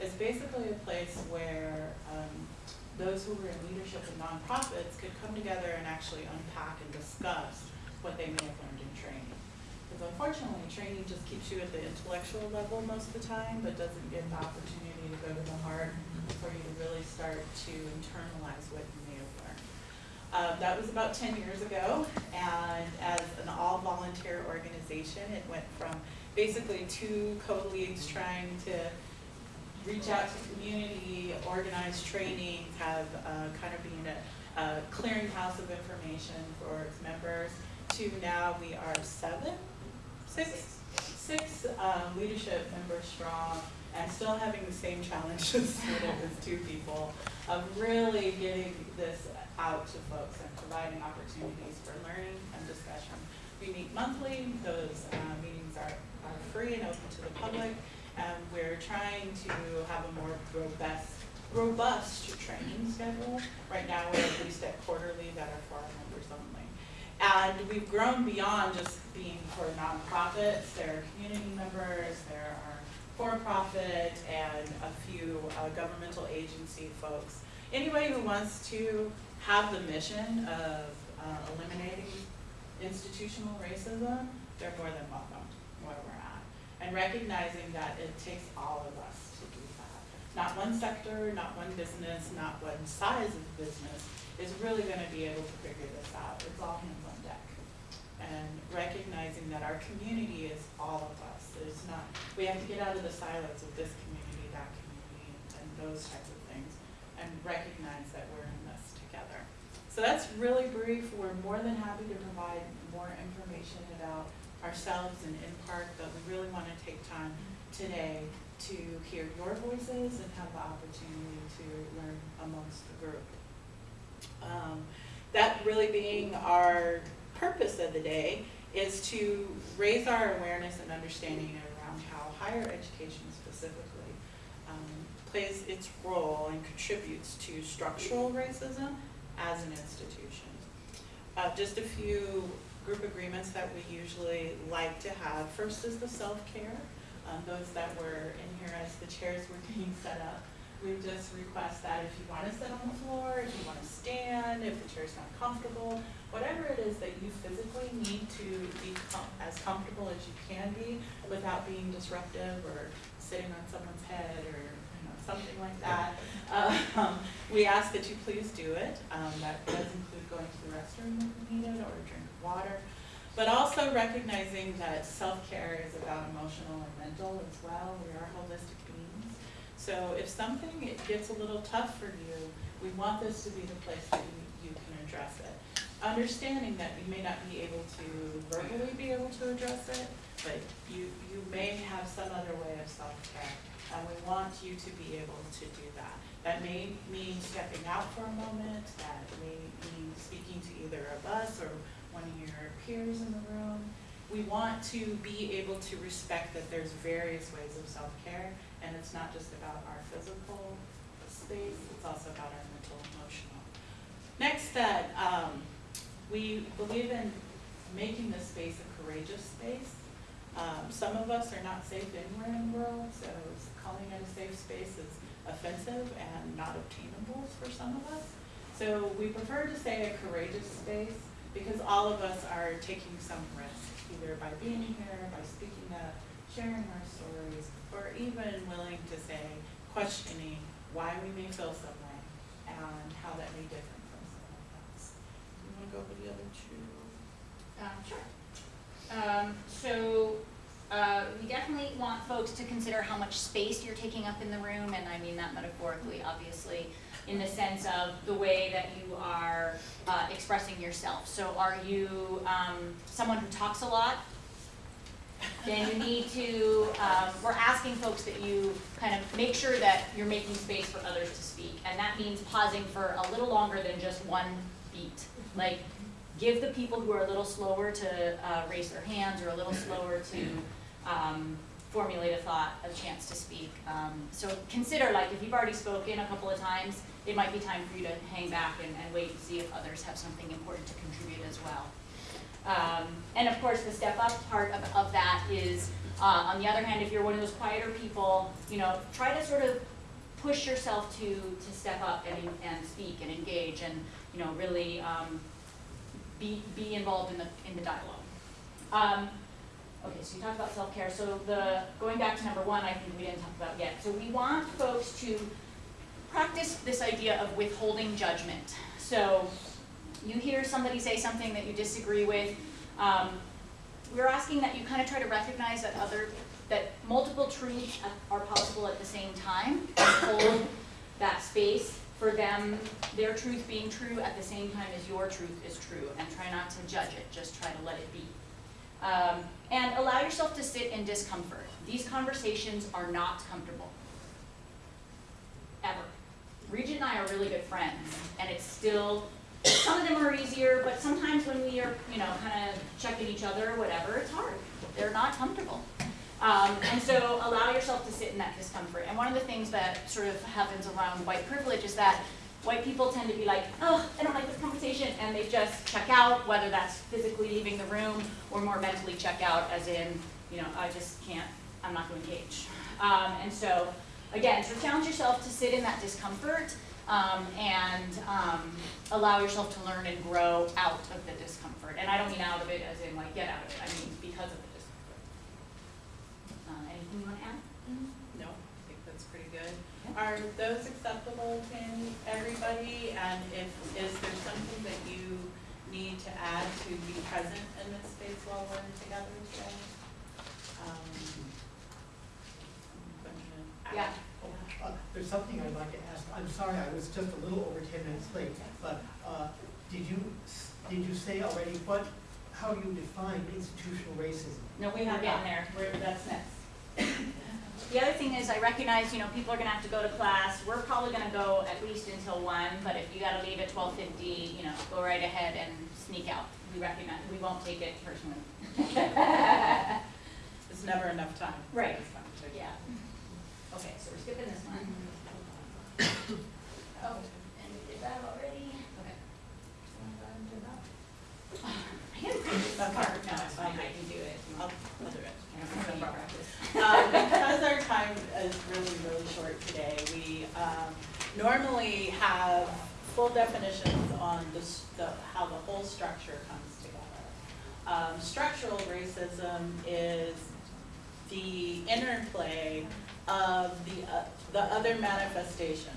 is basically a place where um, those who were in leadership in nonprofits could come together and actually unpack and discuss what they may have learned in training. Because unfortunately, training just keeps you at the intellectual level most of the time, but doesn't give the opportunity to go to the heart for you to really start to internalize what you may have learned. Um, that was about 10 years ago, and as an all-volunteer organization, it went from basically two co-leads trying to reach out to community, organize trainings, have uh, kind of being a, a clearinghouse of information for its members, to now we are seven, six, six um, leadership members strong, and still having the same challenges that it was two people, of really getting this out to folks and providing opportunities for learning and discussion. We meet monthly, those uh, meetings are, are free and open to the public, and we're trying to have a more robust, robust training schedule. Right now, we're at least at quarterly that are for our members only. And we've grown beyond just being for nonprofits. There are community members, there are for-profit, and a few uh, governmental agency folks. Anybody who wants to have the mission of uh, eliminating institutional racism, they're more than welcome. And recognizing that it takes all of us to do that. Not one sector, not one business, not one size of business is really gonna be able to figure this out. It's all hands on deck. And recognizing that our community is all of us. There's not, we have to get out of the silos of this community, that community, and those types of things, and recognize that we're in this together. So that's really brief. We're more than happy to provide more information about ourselves and in park, but we really want to take time today to hear your voices and have the opportunity to learn amongst the group. Um, that really being our purpose of the day is to raise our awareness and understanding around how higher education specifically um, plays its role and contributes to structural racism as an institution. Uh, just a few group agreements that we usually like to have. First is the self-care. Um, those that were in here as the chairs were being set up. We just request that if you want to sit on the floor, if you want to stand, if the chair's not comfortable, whatever it is that you physically need to be com as comfortable as you can be without being disruptive or sitting on someone's head or you know, something like that. Um, we ask that you please do it. Um, that does include going to the restroom if needed or a drink of water. But also recognizing that self-care is about emotional and mental as well. We are holistic beings. So if something it gets a little tough for you, we want this to be the place that you, you can address it. Understanding that you may not be able to verbally be able to address it, but you, you may have some other way of self-care. And we want you to be able to do that. That may mean stepping out for a moment, that may mean speaking to either of us or one of your peers in the room. We want to be able to respect that there's various ways of self-care, and it's not just about our physical space, it's also about our mental, emotional. Next, that um, we believe in making this space a courageous space. Um, some of us are not safe anywhere in the world, so calling it a safe space is offensive and not obtainable for some of us. So we prefer to say a courageous space because all of us are taking some risk, either by being here, by speaking up, sharing our stories, or even willing to say, questioning why we may feel some way and how that may differ from someone else. Do you want to go over the other two? Um, sure. Um, so, uh, we definitely want folks to consider how much space you're taking up in the room, and I mean that metaphorically, obviously, in the sense of the way that you are uh, expressing yourself. So are you um, someone who talks a lot? Then you need to, um, we're asking folks that you kind of make sure that you're making space for others to speak. And that means pausing for a little longer than just one beat. Like, give the people who are a little slower to uh, raise their hands or a little slower to um, formulate a thought a chance to speak. Um, so consider, like, if you've already spoken a couple of times, it might be time for you to hang back and, and wait and see if others have something important to contribute as well. Um, and of course, the step up part of, of that is Uh, on the other hand, if you're one of those quieter people, you know, try to sort of push yourself to, to step up and, and speak and engage and, you know, really, um, be, be involved in the, in the dialogue. Um, okay, so you talked about self-care, so the, going back to number one, I think we didn't talk about yet. So we want folks to practice this idea of withholding judgment. So you hear somebody say something that you disagree with, um, we're asking that you kind of try to recognize that other, that multiple truths are possible at the same time, hold that space for them, their truth being true at the same time as your truth is true, and try not to judge it, just try to let it be. Um, and allow yourself to sit in discomfort. These conversations are not comfortable. Ever. Regent and I are really good friends, and it's still, some of them are easier, but sometimes when we are, you know, kind of checking each other or whatever, it's hard. They're not comfortable. Um, and so allow yourself to sit in that discomfort. And one of the things that sort of happens around white privilege is that white people tend to be like, oh, I don't like this conversation, and they just check out, whether that's physically leaving the room or more mentally check out, as in, you know, I just can't, I'm not going to engage. Um, and so, again, so challenge yourself to sit in that discomfort um, and um, allow yourself to learn and grow out of the discomfort. And I don't mean out of it as in like get out of it, I mean because of the discomfort. Uh, anything you want to add? No, I think that's pretty good. Are those acceptable to everybody? And if, is there something that you need to add to be present in this space while we're together today? Um, Yeah. Uh, There's something I'd like to ask, I'm sorry, I was just a little over ten minutes late, but, uh, did you, did you say already what, how you define institutional racism? No, we are getting there, we're, that's next. The other thing is, I recognize, you know, people are gonna have to go to class, we're probably gonna go at least until one, but if you gotta leave at twelve fifty, you know, go right ahead and sneak out. We recognize, we won't take it personally. There's never enough time. Right. this. Yeah. Okay, so we're skipping this one. Oh, and we did that already, okay. I can print this Okay. card, no, it's fine, I can do it. I'll, I'll do it. I don't practice. Um, because our time is really, really short today, we, um, normally have full definitions on the, the, how the whole structure comes together. Um, structural racism is the interplay of the, uh, the other manifestations.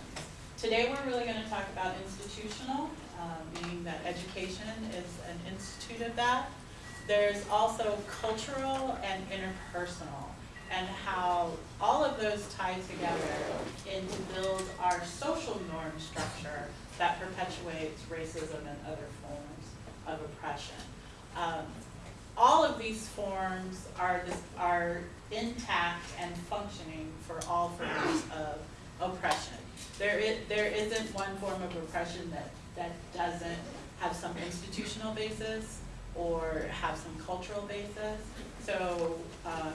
Today, we're really gonna talk about institutional, uh, meaning that education is an institute of that. There's also cultural and interpersonal, and how all of those tie together in to build our social norm structure that perpetuates racism and other forms of oppression. Um, all of these forms are, are intact and functioning for all forms of oppression. There is, there isn't one form of oppression that, that doesn't have some institutional basis or have some cultural basis. So, um,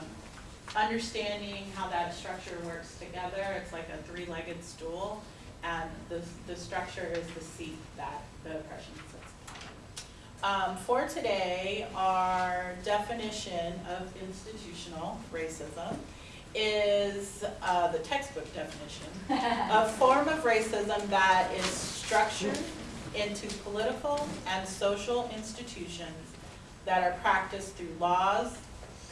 understanding how that structure works together, it's like a three-legged stool, and the, the structure is the seat that the oppression sits. Um, for today, our definition of institutional racism is, uh, the textbook definition. A form of racism that is structured into political and social institutions that are practiced through laws,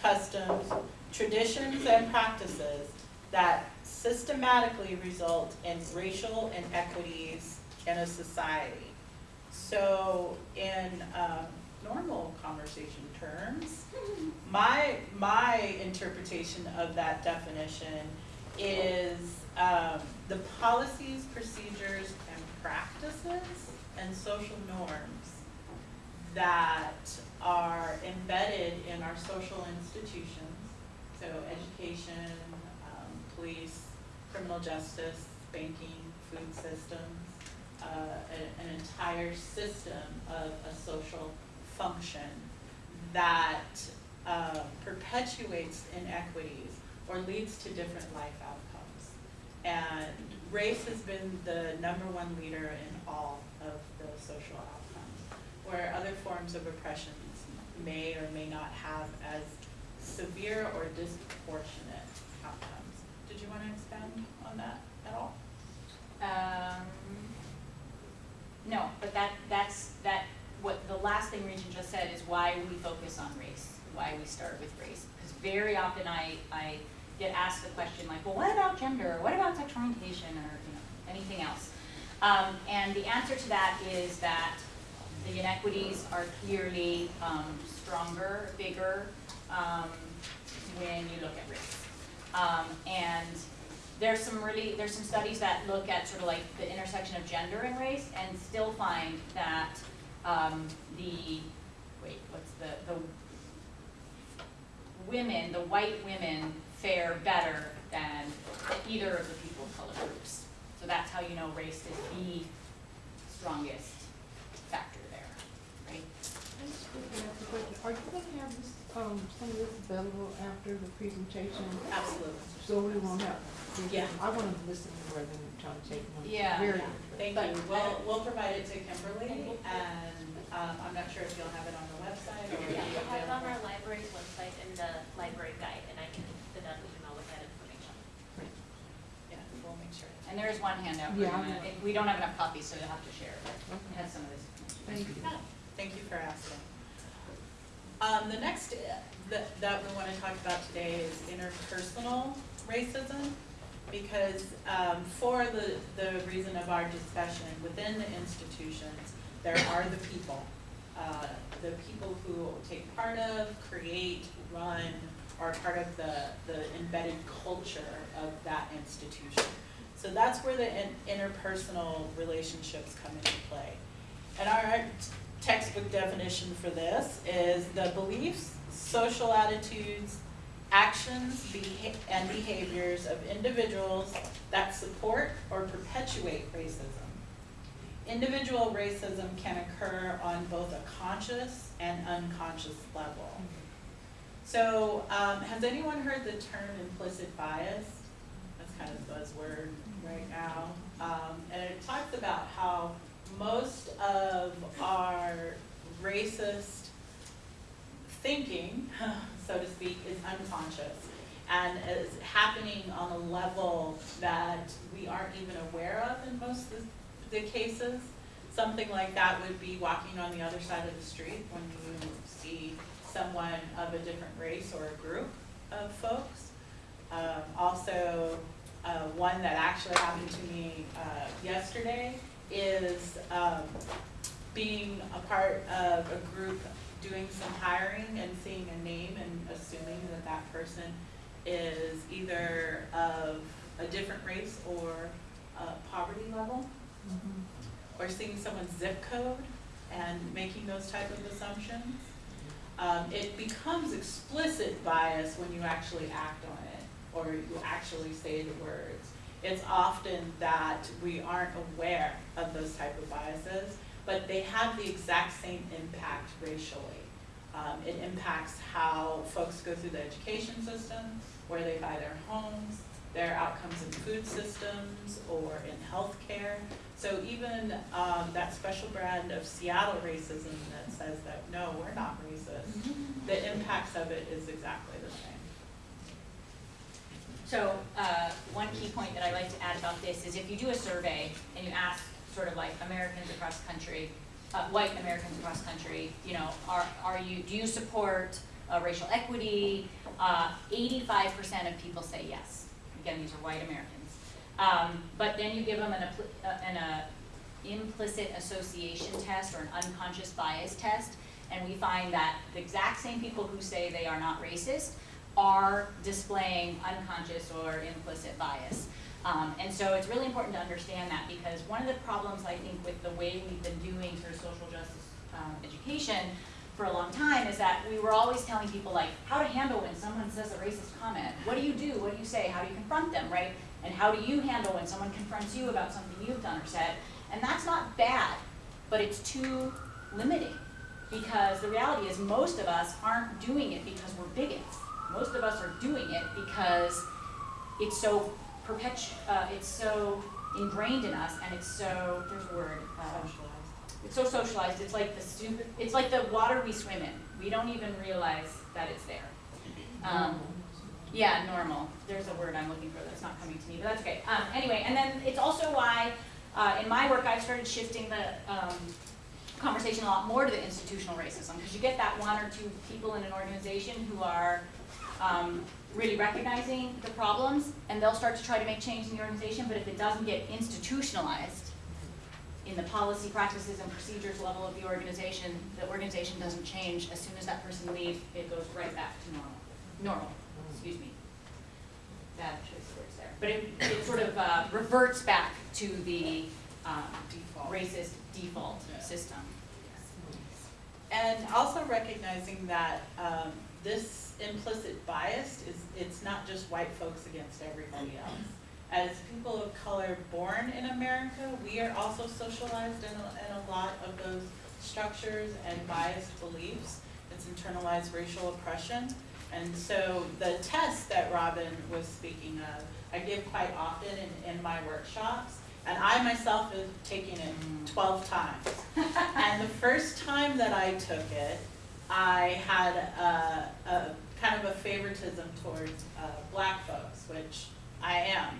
customs, traditions, and practices that systematically result in racial inequities in a society. So in um, normal conversation terms, my, my interpretation of that definition is um, the policies, procedures, and practices and social norms that are embedded in our social institutions, so education, um, police, criminal justice, banking, food systems, uh, a- an entire system of a social function that uh, perpetuates inequities or leads to different life outcomes. And race has been the number one leader in all of the social outcomes, where other forms of oppressions may or may not have as severe or disproportionate outcomes. Did you want to expand on that at all? Um, no, but that, that's, that, what, the last thing Regent just said is why we focus on race, why we start with race. Because very often I, I get asked the question like, well, what about gender, what about sexual orientation, or, you know, anything else? Um, and the answer to that is that the inequities are clearly, um, stronger, bigger, um, when you look at race. Um, and there's some really, there's some studies that look at sort of like the intersection of gender and race and still find that, um, the, wait, what's the, the women, the white women fare better than either of the people of color groups. So that's how you know race is the strongest factor there, right? I just quickly ask a question. Are you gonna have this, um, some of this available after the presentation? Absolutely. So we won't have. Yeah. I wanna listen rather than try to take. Yeah, Very yeah. Thank But- you. We'll, we'll provide it to Kimberly, and, um, I'm not sure if you'll have it on the website or. Yeah, if we'll have it on our library's website in the library guide, and I can send out an email with that information. Yeah, we'll make sure. And there is one handout, we're Yeah, I gonna- we don't have enough copies, so you'll have to share, but it Okay. has some of this. Thank you. Yeah, Thank you for asking. Um, the next uh, that, that we wanna talk about today is interpersonal racism. Because, um, for the, the reason of our discussion, within the institutions, there are the people. Uh, the people who take part of, create, run, are part of the, the embedded culture of that institution. So that's where the in- interpersonal relationships come into play. And our textbook definition for this is the beliefs, social attitudes, actions, beha- and behaviors of individuals that support or perpetuate racism. Individual racism can occur on both a conscious and unconscious level. So, um, has anyone heard the term implicit bias? That's kind of a buzzword right now. Um, and it talks about how most of our racist thinking, so to speak, is unconscious and is happening on a level that we aren't even aware of in most of the cases. Something like that would be walking on the other side of the street when you see someone of a different race or a group of folks. Um, also, uh, one that actually happened to me, uh, yesterday is, um, being a part of a group doing some hiring and seeing a name and assuming that that person is either of a different race or, poverty level Mhm. or seeing someone's zip code and making those type of assumptions. Um, it becomes explicit bias when you actually act on it, or you actually say the words. It's often that we aren't aware of those type of biases, but they have the exact same impact racially. Um, it impacts how folks go through the education system, where they buy their homes, their outcomes in food systems or in healthcare. So even um, that special brand of Seattle racism that says that, no, we're not racist, the impacts of it is exactly the same. So, uh, one key point that I like to add about this is if you do a survey and you ask sort of like Americans across country, uh, white Americans across country, you know, are, are you, do you support uh, racial equity? Uh, eighty-five percent of people say yes. Again, these are white Americans. Um, but then you give them an, uh, an, uh, implicit association test or an unconscious bias test, and we find that the exact same people who say they are not racist are displaying unconscious or implicit bias. Um, and so it's really important to understand that because one of the problems I think with the way we've been doing sort of social justice um, education for a long time is that we were always telling people like how to handle when someone says a racist comment. What do you do? What do you say? How do you confront them, right? And how do you handle when someone confronts you about something you've done or said? And that's not bad, but it's too limiting. Because the reality is most of us aren't doing it because we're bigots. Most of us are doing it because it's so perpetu- uh, it's so ingrained in us and it's so, there's a word, uh, Socialized. it's so socialized, it's like the stupid, it's like the water we swim in. We don't even realize that it's there. Um, yeah, normal. There's a word I'm looking for that's not coming to me, but that's okay. Um, anyway, and then it's also why, uh, in my work, I've started shifting the, um, conversation a lot more to the institutional racism, because you get that one or two people in an organization who are, um, really recognizing the problems, and they'll start to try to make change in the organization, but if it doesn't get institutionalized in the policy, practices, and procedures level of the organization, the organization doesn't change. As soon as that person leaves, it goes right back to normal, normal, excuse me. Bad choice of words there. But it, it sort of uh, reverts back to the um, Default. racist default system. And also recognizing that um, this implicit bias is, it's not just white folks against everybody else. As people of color born in America, we are also socialized in a, in a lot of those structures and biased beliefs. It's internalized racial oppression. And so the test that Robin was speaking of, I give quite often in, in my workshops. And I myself have taken it twelve times. And the first time that I took it, I had a, a kind of a favoritism towards uh, black folks, which I am.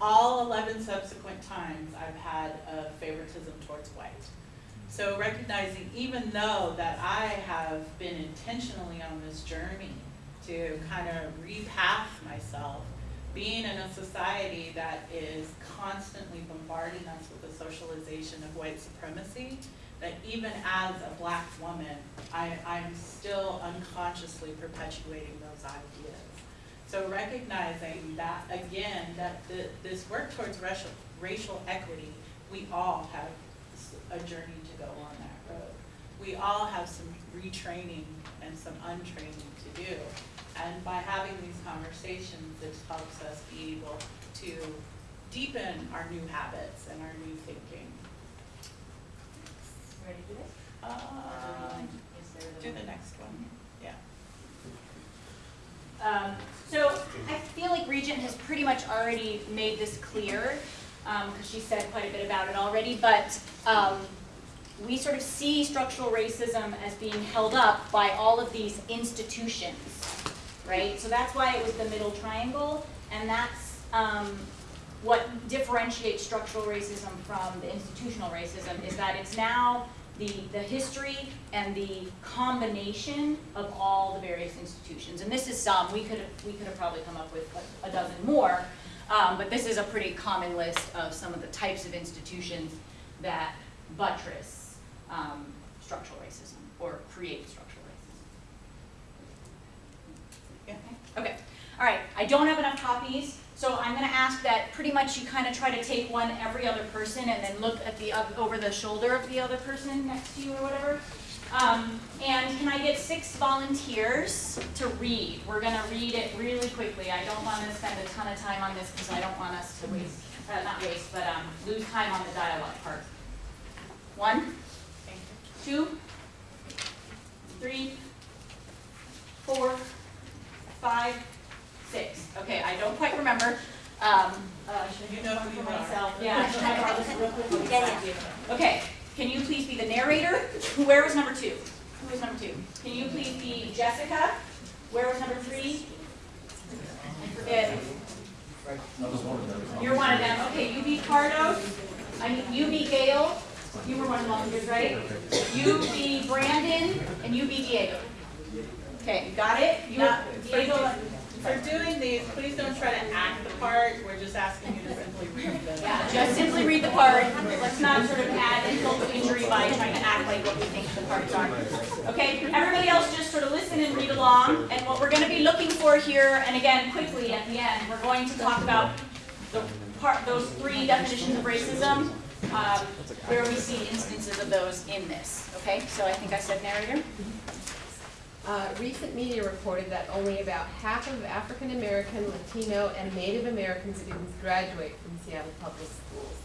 All eleven subsequent times, I've had a favoritism towards white. So recognizing, even though that I have been intentionally on this journey to kind of repath myself, being in a society that is constantly bombarding us with the socialization of white supremacy, that even as a black woman, I, I'm still unconsciously perpetuating those ideas. So recognizing that, again, that the, this work towards racial, racial equity, we all have a journey to go on that road. We all have some retraining and some untraining to do. And by having these conversations, it helps us be able to deepen our new habits and our new thinking. Ready to do this? Or do you Um, want- is there do the next one, yeah. Um, so I feel like Regent has pretty much already made this clear, because she said quite a bit about it already, but um, we sort of see structural racism as being held up by all of these institutions, right? So that's why it was the middle triangle, and that's um, what differentiates structural racism from the institutional racism, is that it's now the, the history and the combination of all the various institutions. And this is some, we could have, we could have probably come up with a, a dozen more, um, but this is a pretty common list of some of the types of institutions that buttress um, structural racism or create structural racism. Yeah. Okay, all right, I don't have enough copies, so I'm gonna ask that pretty much you kind of try to take one every other person and then look at the, over the shoulder of the other person next to you or whatever. Um, and can I get six volunteers to read? We're gonna read it really quickly. I don't wanna spend a ton of time on this because I don't want us to waste, uh, not waste, but, um, lose time on the dialogue part. One, two, three, four, five, six. Okay, I don't quite remember. Um, uh, should You know who you are. myself? Yeah, I this real quick? Yeah, Okay, can you please be the narrator? Who- Where was number two? Who was number two? Can you please be Jessica? Where was number three? I forget. You're one of them. Okay, you be Cardo. I mean, you be Gail. You were one of the volunteers, right? You be Brandon, and you be Diego. Okay, you got it? You, Not- Diego, For doing these, please don't try to act the part, we're just asking you to simply read them. yeah, just simply read the part. Let's not sort of add insult to injury by trying to act like what we think the parts are. Okay, everybody else just sort of listen and read along. And what we're gonna be looking for here, and again, quickly at the end, we're going to talk about the part, those three definitions of racism, um, where we see instances of those in this, okay? So I think I said narrator. Uh, recent media reported that only about half of African American, Latino, and Native American students graduate from Seattle public schools.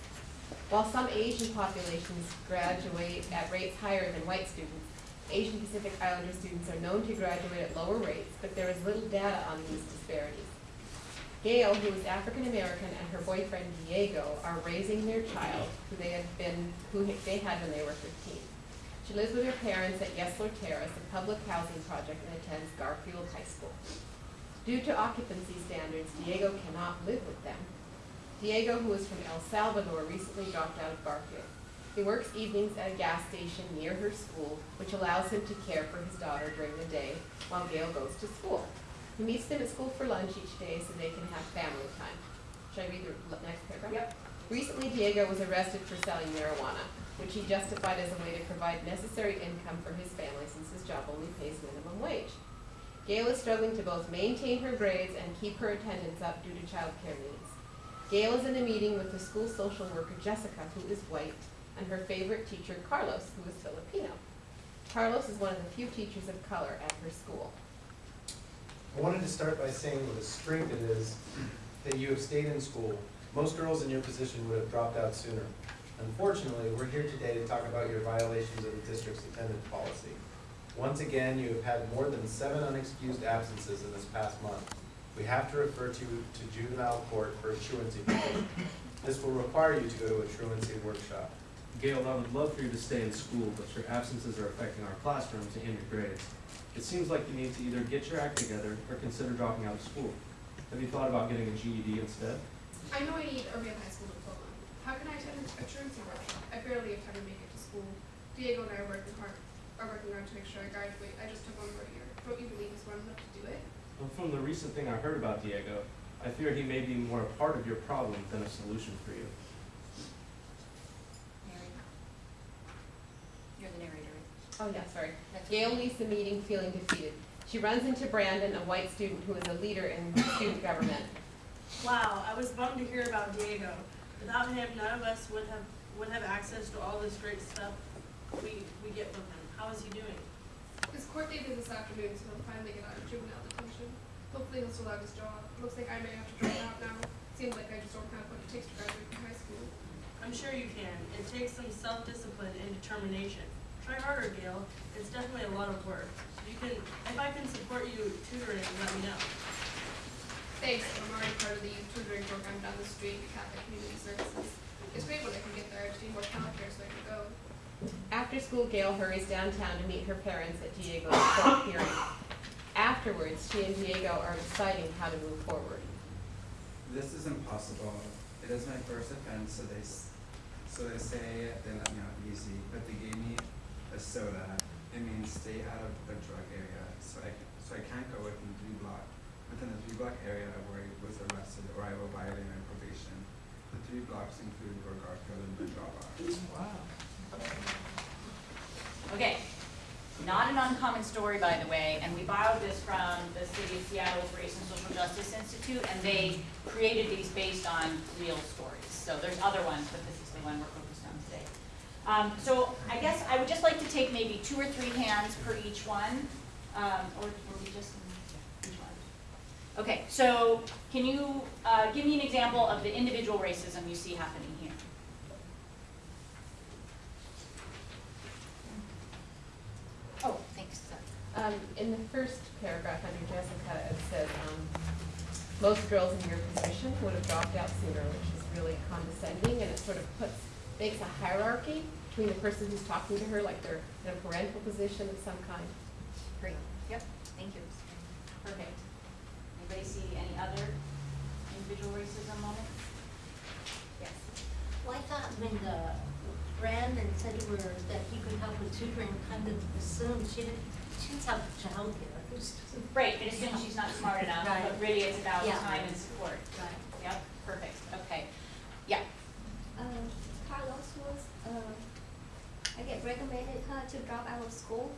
While some Asian populations graduate at rates higher than white students, Asian Pacific Islander students are known to graduate at lower rates, but there is little data on these disparities. Gail, who is African American, and her boyfriend Diego are raising their child, who they had been, who they had when they were fifteen. She lives with her parents at Yesler Terrace, a public housing project, and attends Garfield High School. Due to occupancy standards, Diego cannot live with them. Diego, who is from El Salvador, recently dropped out of Garfield. He works evenings at a gas station near her school, which allows him to care for his daughter during the day while Gail goes to school. He meets them at school for lunch each day so they can have family time. Should I read the next paragraph? Yep. Recently, Diego was arrested for selling marijuana, which he justified as a way to provide necessary income for his family since his job only pays minimum wage. Gail is struggling to both maintain her grades and keep her attendance up due to childcare needs. Gail is in a meeting with the school social worker Jessica, who is white, and her favorite teacher Carlos, who is Filipino. Carlos is one of the few teachers of color at her school. I wanted to start by saying what a strength it is that you have stayed in school. Most girls in your position would have dropped out sooner. Unfortunately, we're here today to talk about your violations of the district's attendance policy. Once again, you have had more than seven unexcused absences in this past month. We have to refer to, to juvenile court for a truancy petition. This will require you to go to a truancy workshop. Gail, I would love for you to stay in school, but your absences are affecting our classrooms and your grades. It seems like you need to either get your act together or consider dropping out of school. Have you thought about getting a GED instead? I know I need a real high school diploma. How can I attend a truancy workshop? I barely have time to make it to school. Diego and I are working hard, are working hard to make sure I graduate. I just took one more year. Don't you believe he's smart enough to do it? Well, from the recent thing I heard about Diego, I fear he may be more a part of your problem than a solution for you. Mary? You're the narrator. Oh, yeah, sorry. That's Gail leaves the meeting feeling defeated. She runs into Brandon, a white student who is a leader in student government. Wow, I was bummed to hear about Diego. Without him, none of us would have, would have access to all this great stuff we, we get from him. How is he doing? His court date is this afternoon, so he'll finally get out of juvenile detention. Hopefully he'll still have his job. Looks like I may have to drop out now. Seems like I just don't have what it takes to graduate from high school. I'm sure you can. It takes some self-discipline and determination. Try harder, Gail. It's definitely a lot of work. You can, if I can support you tutoring, let me know. Thanks, I'm already part of the youth tutoring program down the street, Catholic Community Services. It's great when I can get there. I just need more childcare so I can go. After school, Gail hurries downtown to meet her parents at Diego's court hearing. Afterwards, she and Diego are deciding how to move forward. This is impossible. It is my first offense, so they, so they say they let me out easy, but they gave me a SODA. It means stay out of the drug area, so I, so I can't go within three block, within the three block area where he was arrested or I will violate my probation. The three blocks include where Garfield and Bedrock are. Okay, not an uncommon story, by the way, and we borrowed this from the City of Seattle's Race and Social Justice Institute, and they created these based on real stories. So there's other ones, but this is the one we're focused on today. Um, so I guess I would just like to take maybe two or three hands per each one, um, or, or we just? Okay, so can you, uh, give me an example of the individual racism you see happening here? Oh, thanks. Um, in the first paragraph under Jessica, it says, um, most girls in your position would have dropped out sooner, which is really condescending, and it sort of puts, makes a hierarchy between the person who's talking to her, like they're in a parental position of some kind. Great, yep, thank you. Perfect. Anybody see any other individual racism moments? Yes. Well, I thought when the Brandon said to her that he could help with tutoring, kind of assumed she didn't, she's help childcare. Who's- Right, it assumes she's not smart enough, but really it's about Yeah. time and support. Right. Yep, perfect, okay. Yeah, Um, Carlos was, uh, I get recommended her to drop out of school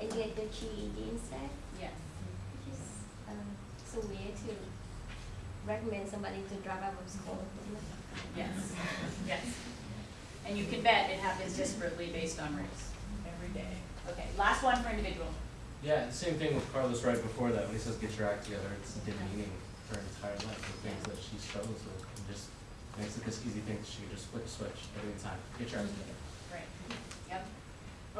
and get the GED instead, yes. Which is, um, so weird to recommend somebody to drop out of school. Yes, yes. And you can bet it happens disparately based on race, every day. Okay, last one for individual. Yeah, the same thing with Carlos right before that, when he says get your act together, it's demeaning her entire life, the things that she struggles with, and just makes it this easy thing that she can just flip a switch every time, get your act together.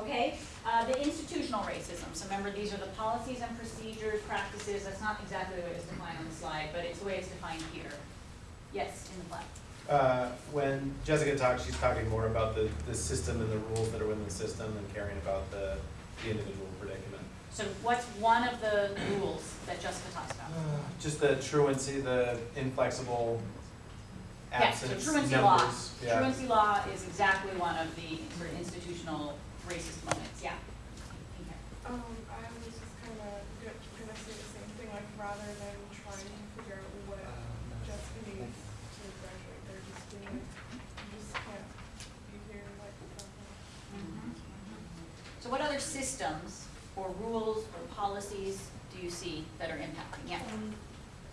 Okay, uh, the institutional racism, so remember, these are the policies and procedures, practices, that's not exactly the way it's defined on the slide, but it's the way it's defined here. Yes, in the black. Uh, when Jessica talks, she's talking more about the, the system and the rules that are within the system and caring about the, the individual predicament. So what's one of the rules that Jessica talks about? Just the truancy, the inflexible Yes, so absence truancy law. numbers, yeah. Truancy law is exactly one of the sort of institutional racist moments, yeah. Okay. Um, I was just kinda, gonna say the same thing, like rather than trying to figure out what Jessica needs to graduate, they're just doing, it. you just can't be here like, um, So what other systems or rules or policies do you see that are impacting? Yeah.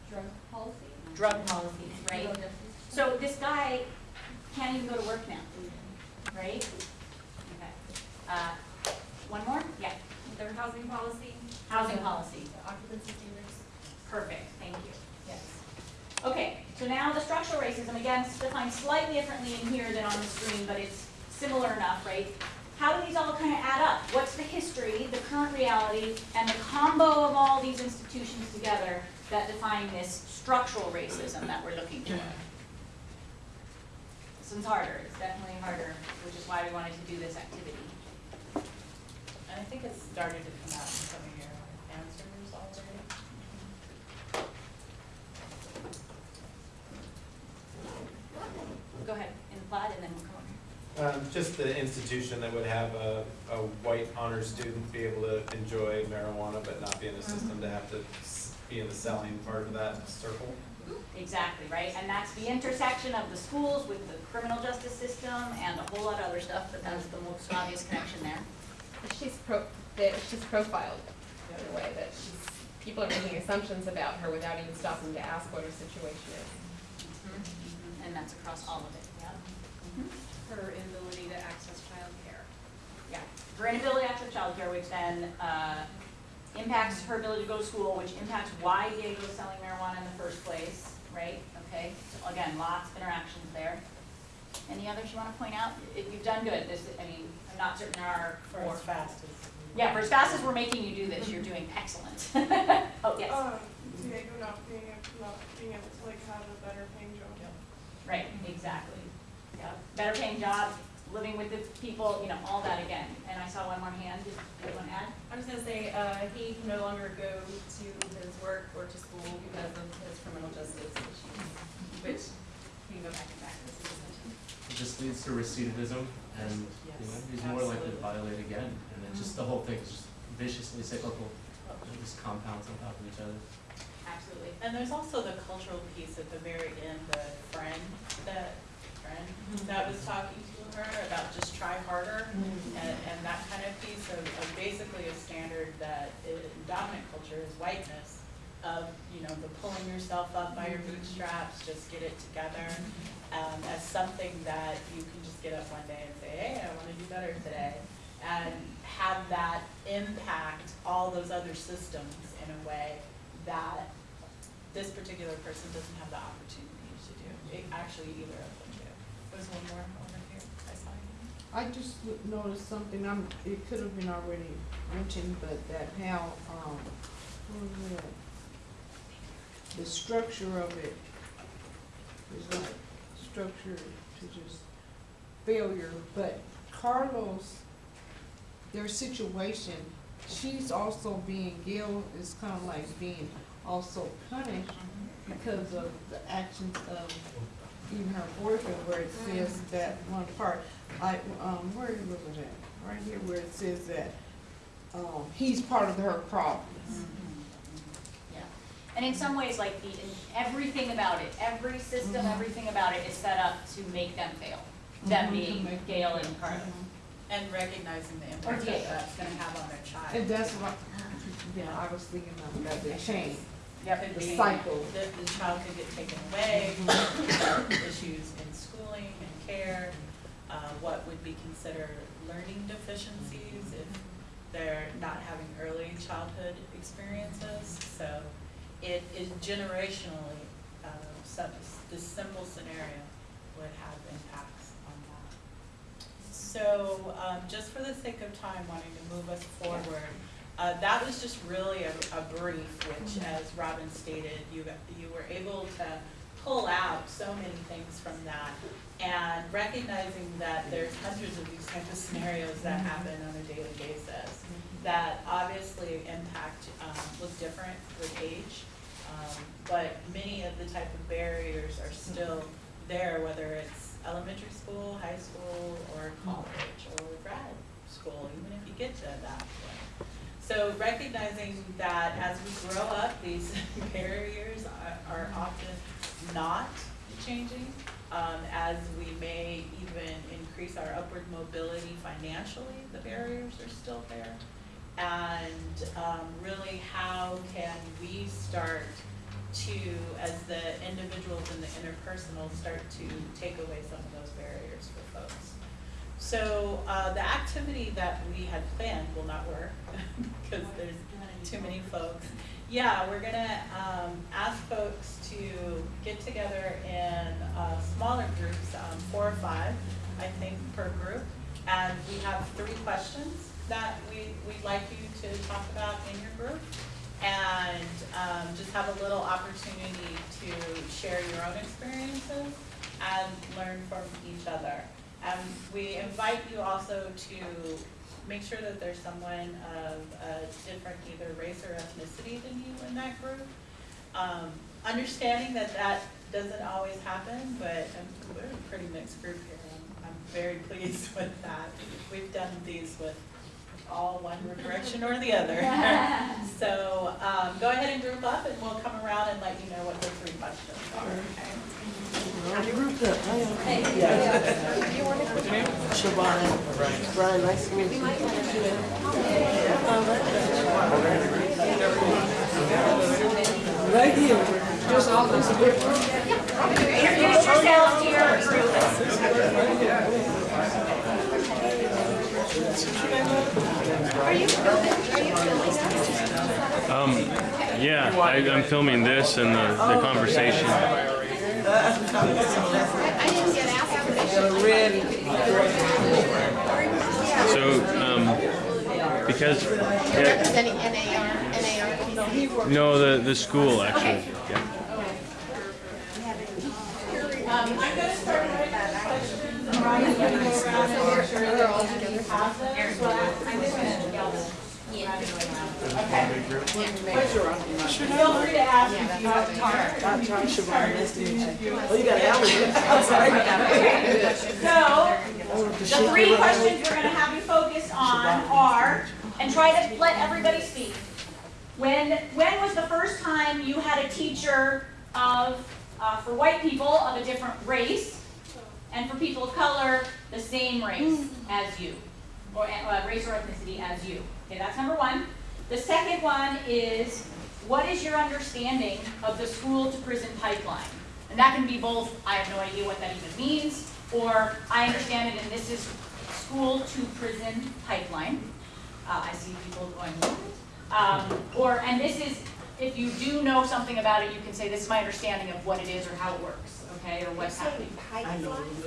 Drug policy? Drug policies, right? So this guy can't even go to work now, right? Uh, one more? Yeah. Their housing policy, Housing policy. the occupancy standards. Perfect, thank you. Yes. Okay, so now the structural racism, again, it's defined slightly differently in here than on the screen, but it's similar enough, right? How do these all kind of add up? What's the history, the current reality, and the combo of all these institutions together that define this structural racism that we're looking for? This one's harder, it's definitely harder, which is why we wanted to do this activity. I think it's started to come out in some of your answers already. Go ahead, imply, and then we'll come over. Um, just the institution that would have a, a white honor student be able to enjoy marijuana but not be in the system to have to be in the selling part of that circle. Exactly, right, and that's the intersection of the schools with the criminal justice system and a whole lot of other stuff, but that's the most obvious connection there. She's pro, that she's profiled in a way that she's, people are making assumptions about her without even stopping to ask what her situation is. And that's across all of it, yeah. Her inability to access childcare. Yeah, her inability to access childcare, which then, uh, impacts her ability to go to school, which impacts why Diego's selling marijuana in the first place, right? Okay, so again, lots of interactions there. Any others you wanna point out? If you've done good, this, I mean, I'm not certain there are For more. as fast as. Yeah, for as fast as we're making you do this, you're doing excellent. Oh, yes, Um, Diego not being, able- not being able to like have a better paying job. right, exactly. Yeah, better paying job, living with the people, you know, all that again. And I saw one more hand, did you want to add? I was gonna say, uh, he can no longer go to his work or to school because of his criminal justice issues, which he can go back and practice in this session. It just leads to recidivism and, you know, Yes, he's more likely to violate again. And then just the mm-hmm. whole thing is just viciously cyclical, it just compounds on top of each other. Absolutely. And there's also the cultural piece at the very end, the friend, that, friend, mm-hmm. that was talking to her about just try harder. Mm-hmm. And, and that kind of piece of, of basically a standard that in dominant culture is whiteness of, you know, the pulling yourself up by your bootstraps, just get it together. Um, as something that you can just get up one day and say, hey, I wanna do better today. And have that impact all those other systems in a way that this particular person doesn't have the opportunity to do. It, actually, either of them do. There's one more over here, I saw you. I just noticed something, I'm, it could have been already mentioned, but that how, um, what was it? The structure of it is like structure to just failure, but Carlos, their situation, she's also being, Gail is kind of like being also punished because of the actions of even her boyfriend, where it says that one part, I, um, where was it at? Right here where it says that, um, he's part of her problem. Yeah. And in some ways, like the, everything about it, every system, Mhm. everything about it is set up to make them fail. Them Mhm. being To make- Gail and Carlos. And recognizing the impact Diego. that that's gonna have on their child. And that's what, yeah, I was thinking about that, the chain. Yep, the being- cycle. The, the child could get taken away, issues in schooling and care, uh, what would be considered learning deficiencies if they're not having early childhood experiences. So it is generationally, uh, some, this simple scenario would have impacts on that. So, um, just for the sake of time, wanting to move us forward, uh, that was just really a, a brief, which as Robin stated, you, you were able to pull out so many things from that. And recognizing that there's hundreds of these types of scenarios that happen on a daily basis. That obviously impact, um, look different with age. Um, but many of the type of barriers are still there, whether it's elementary school, high school, or college, or grad school, even if you get to that point. So recognizing that as we grow up, these barriers are, are often not changing, um, as we may even increase our upward mobility financially, the barriers are still there. And, um, really, how can we start to, as the individuals and the interpersonal, start to take away some of those barriers for folks? So, uh, the activity that we had planned will not work, because there's too many folks. Yeah, we're gonna, um, ask folks to get together in, uh, smaller groups, um, four or five, I think, per group. And we have three questions that we, we'd like you to talk about in your group. And, um, just have a little opportunity to share your own experiences and learn from each other. And we invite you also to make sure that there's someone of a different either race or ethnicity than you in that group. Um, understanding that that doesn't always happen, but um, we're a pretty mixed group here. I'm, I'm very pleased with that. We've done these with all one direction or the other. So, um, go ahead and group up and we'll come around and let you know what the three questions are, okay? Siobhan. Brian, nice to meet you. Right here, just all this. Introduce yourselves to your group. Are you filming, are you filming us? Um, yeah, I, I'm filming this and the, the conversation. I I didn't get asked permission. Ready. So, um, because, yeah, no, the, the school actually, yeah. Um, I'm gonna start with the questions, Ryan's gonna go around and make sure that all of you have them, so I'm just gonna yell them. Okay. Feel free to ask if you have time. I'm trying Siobhan, nice to. Oh, you got allergies. I'm sorry. So, the three questions we're gonna have you focus on are, and try to let everybody speak. When, when was the first time you had a teacher of, uh, for white people of a different race, and for people of color, the same race as you, or, uh, race or ethnicity as you? Okay, that's number one. The second one is, what is your understanding of the school to prison pipeline? And that can be both, I have no idea what that even means, or I understand it and this is school to prison pipeline. Uh, I see people going, what? Um, or, and this is, if you do know something about it, you can say, this is my understanding of what it is or how it works, okay, or what's happening.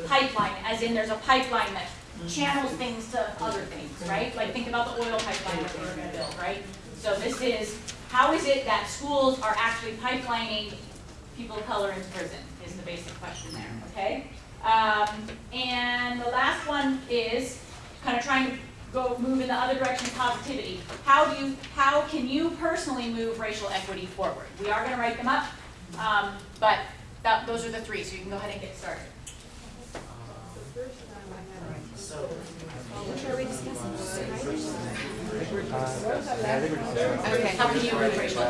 Pipeline, as in there's a pipeline that channels things to other things, right? Like think about the oil pipeline that we were gonna build, right? So this is, how is it that schools are actually pipelining people of color into prison, is the basic question there, okay? Um, and the last one is kind of trying to go, move in the other direction, of positivity. How do you, how can you personally move racial equity forward? We are gonna write them up, um, but that, those are the three, so you can go ahead and get started. Okay. How can you move racial? The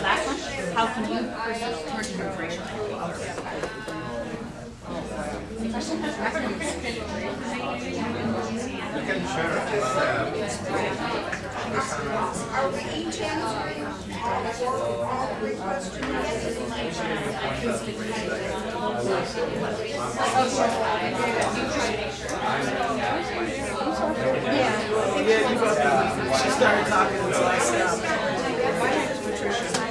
last one, how can you personally move racial equity? You can share Are we each answering all four, all three Yeah, you both, Yeah. she started talking I stopped. Just Patricia, my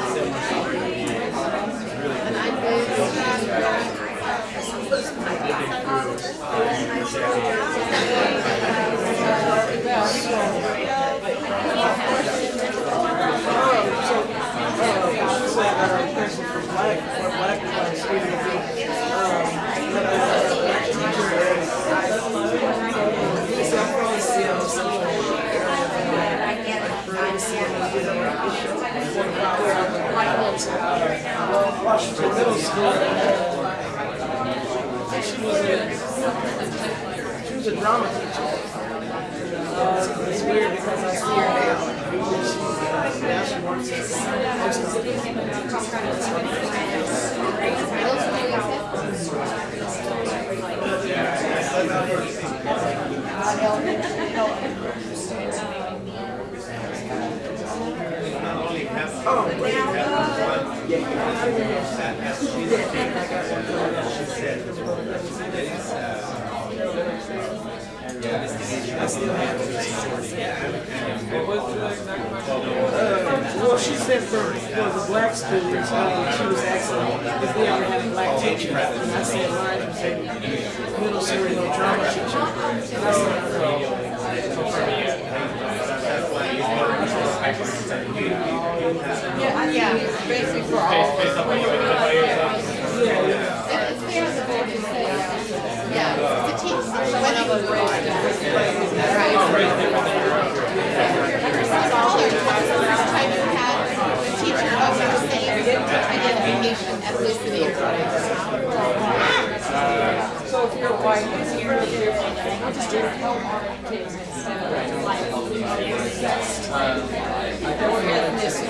Washington Middle School. She was a, she was a drama teacher. Uh, it's weird because I see her now. Now she works Well, she said for, for the black students, uh, she was asking if we ever had a black teacher. And I said, mine was a middle school no drama teacher. And I said, Yeah, yeah, basically for all. It's fair on Right. Smaller type of had the teacher of the same identification, ethnicity. So if you're white, you're here, I'm just doing help kids instead of like, or ethnicity.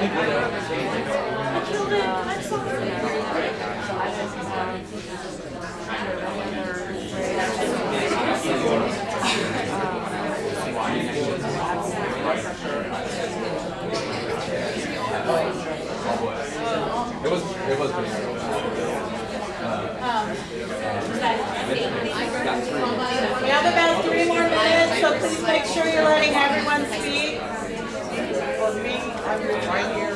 It was, it was. We have about three more minutes, so please make sure you're letting everyone speak. For me, I'm right here.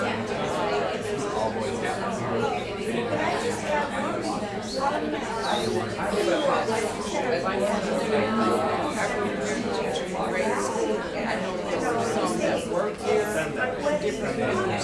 I know there were some that work here, different groups, so I would like to say, not like, you know, like, Oh,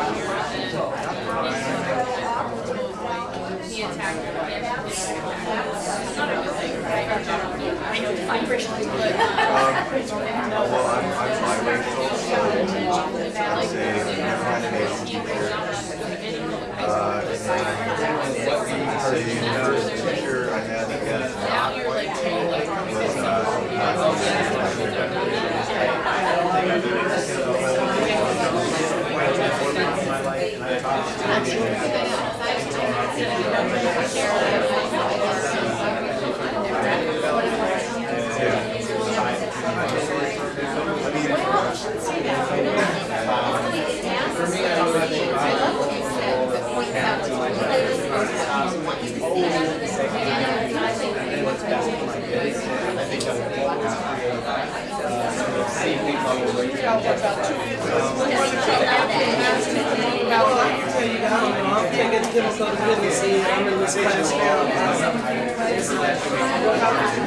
I'm, I'm biracial, so I say I'm teacher. Uh, I uh, demographics go to business here, I'm in this class now. It's like, what happens to risk?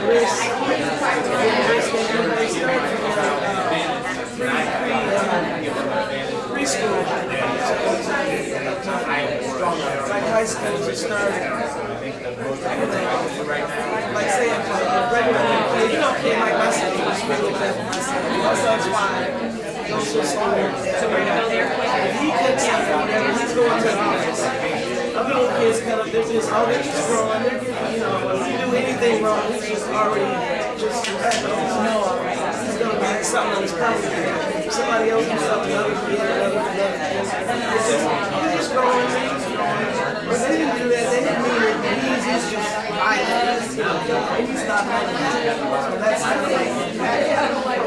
Risk that everybody starts from, uh, preschool. Like school, we start. Like say, a a regular you kid like myself, I'm just really myself. My son's five, goes to school. We're gonna go there. He cooks something, whatever, he's going to the office. Other little kids cut up, they're just, oh, they're just growing, they're getting, you know, if you do anything wrong, he's just already, just, know. He's gonna get something on his property. Somebody else do something, other another, another. It's just, he's just he's growing. But they didn't do that, they didn't mean it, he's, he's just and. So that's like.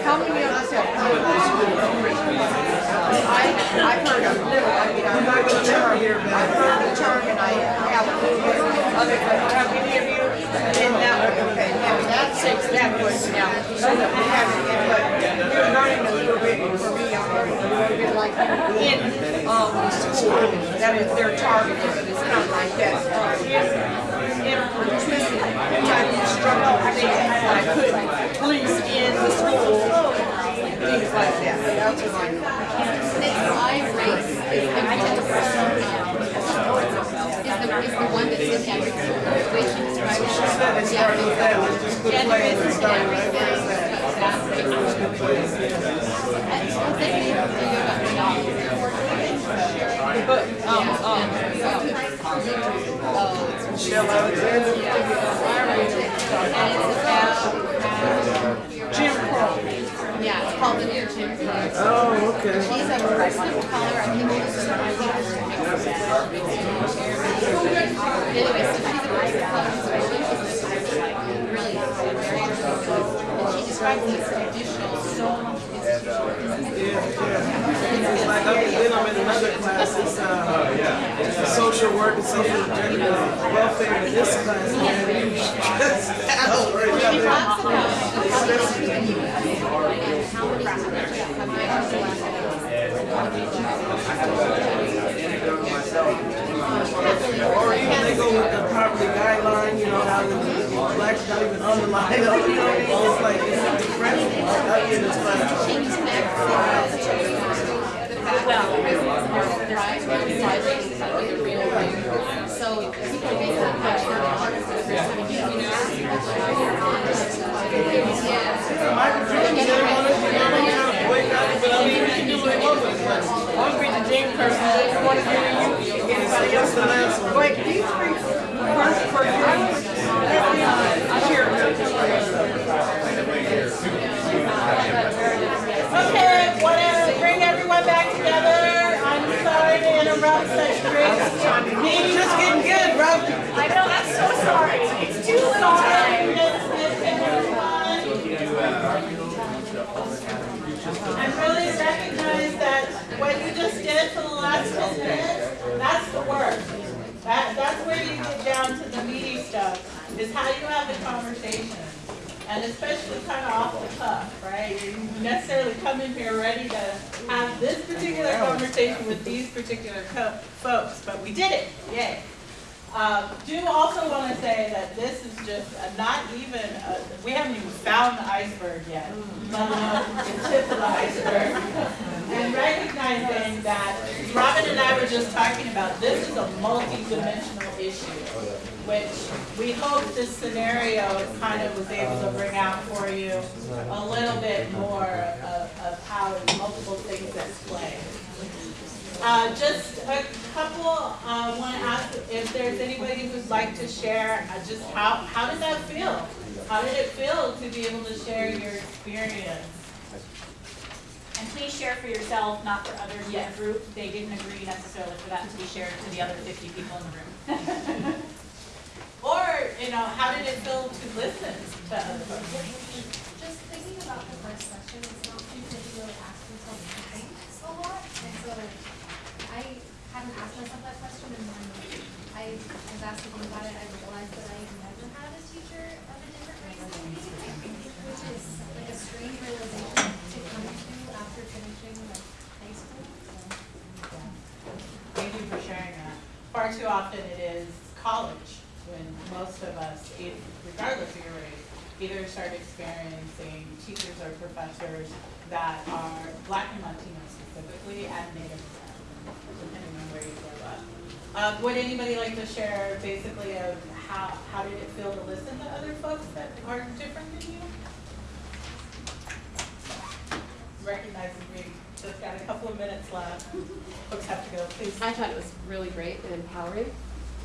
How many of us have I, I've heard of, I mean, here, but. I've heard the term and I have other, have any of you? And now, okay, now that question out, so that we have, but we're learning a little bit, for me, I'm learning a little bit like in, um, school, that is their target, it's of like that. Twisted type of things I couldn't police in the school, things like that, that's what I know. I race is the one that's in every way she describes it. She said it started with that, was just good Gender play, is it in started with that. but um, um, Michelle Alexander. Jim Crow. Yeah, it's called the new Jim Crow. Oh, okay. She's a color, I think she's, think Anyway, so she's a color, so I think she's really very interesting. Describes these traditional, so Yeah, yeah. It's like, then I'm in another class, it's, uh, social work and social gender welfare, and this class, man, you, that's, that's right She there. talks about how Or even they go with the poverty guideline, you know, how the blacks not even you know? It's like, it's incredible, I've been in this class. She connects the fact that there's the real thing. So people make that much more honest with their Michael Jordan, they want to, they want to wake up, but I mean, we can do what they want. One be the person, they want to give you, anybody else the last. Wait, these three, first, for you, let me, cheer. Okay, wanna bring everyone back together? I'm sorry to interrupt such great. Just getting good, bro. I know, I'm so sorry. It's too little time. Really recognize that what you just did for the last ten minutes, that's the work. That, that's where you get down to the meaty stuff, is how you have the conversation. And especially kind of off the cuff, right? You necessarily come in here ready to have this particular conversation with these particular co- folks, but we did it, yay. Um, do also want to say that this is just a, not even, a, we haven't even found the iceberg yet, let alone the tip of the iceberg. And recognizing that Robin and I were just talking about, this is a multi-dimensional issue, which we hope this scenario kind of was able to bring out for you a little bit more of, of how multiple things at play. Uh, just a couple, uh, want to ask if there's anybody who'd like to share, uh, just how, how did that feel? How did it feel to be able to share your experience? And please share for yourself, not for others in the group. They didn't agree necessarily for that to be shared to the other fifty people in the room. Or, you know, how did it feel to listen to other folks? Just thinking about the first question, it's not something that you really ask yourself to think a lot, and so I hadn't asked myself that question, and when I was asked to think about it, I realized that I never had a teacher of a different race than me, which is like a strange realization to come to after finishing like high school. Too often it is college when most of us, regardless of your race, either start experiencing teachers or professors that are black and Latino specifically and Native American, depending on where you grow up. Um, would anybody like to share basically of how, how did it feel to listen to other folks that are different than you? Recognizing we just got a couple of minutes left, folks have to go, please. I thought it was really great and empowering.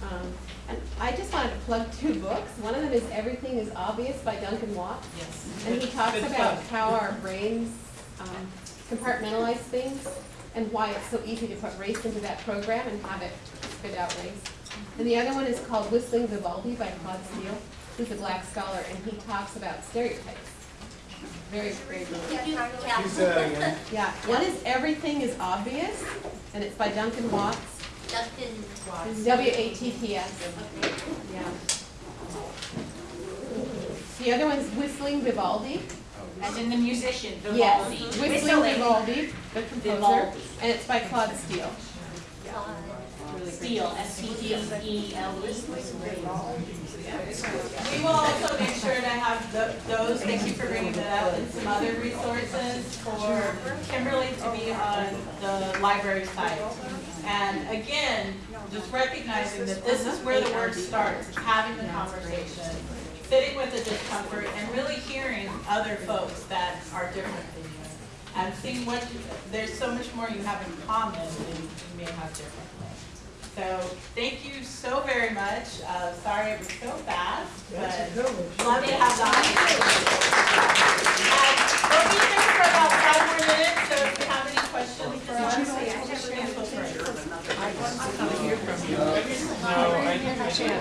Um, and I just wanted to plug two books. One of them is Everything is Obvious by Duncan Watts. Yes. And he talks Good about plug. how our brains um, compartmentalize things and why it's so easy to put race into that program and have it spit out race. And the other one is called Whistling Vivaldi by Claude Steele, who's a black scholar, and he talks about stereotypes. Very, very good. Uh, yeah. Say. Yeah, one is Everything is Obvious, and it's by Duncan Watts. Duncan Watts. W A T T S. Yeah. The other one's Whistling Vivaldi. As in the musician, Vivaldi. Whistling Whistling. Vivaldi, the composer, Vivaldi. and it's by Claude Steele. Steele, S T E E L E. We will also make sure to have tho- those, thank you for bringing that up, and some other resources for Kimberly to be on the library site. And again, just recognizing that this is where the work starts, having the conversation, sitting with the discomfort, and really hearing other folks that are different than you. And seeing what, you- there's so much more you have in common than you may have differently. So, thank you so very much. Uh, sorry it was so fast, That's but love to have the audience. We'll be here for about five more minutes, so if you have any questions for us, please feel free. No, I didn't have a chance